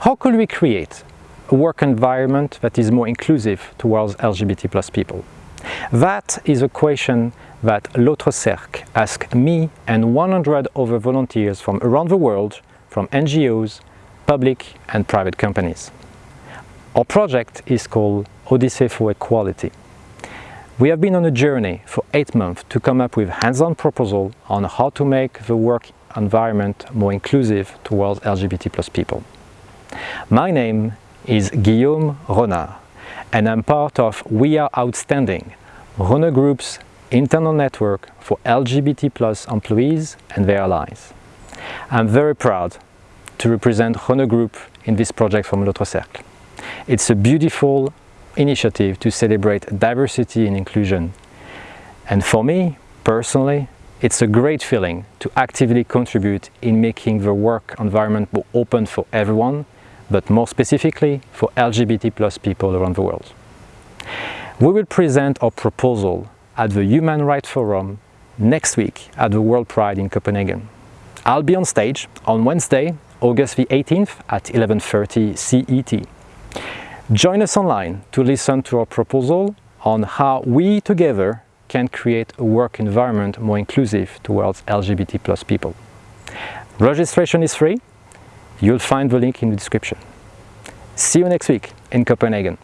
How could we create a work environment that is more inclusive towards LGBT plus people? That is a question that L'Autre Cercle asked me and 100 other volunteers from around the world, from NGOs, public and private companies. Our project is called Odyssey for Equality. We have been on a journey for eight months to come up with hands-on proposal on how to make the work environment more inclusive towards LGBT plus people. My name is Guillaume Renard and I'm part of We Are Outstanding, Renault Group's internal network for LGBT plus employees and their allies. I'm very proud to represent Renault Group in this project from L'Autre Cercle. It's a beautiful initiative to celebrate diversity and inclusion. And for me, personally, it's a great feeling to actively contribute in making the work environment more open for everyone, but more specifically for LGBT plus people around the world. We will present our proposal at the Human Rights Forum next week at the World Pride in Copenhagen. I'll be on stage on Wednesday, August the 18th at 11.30 CET. Join us online to listen to our proposal on how we together can create a work environment more inclusive towards LGBT plus people. Registration is free. You'll find the link in the description. See you next week in Copenhagen.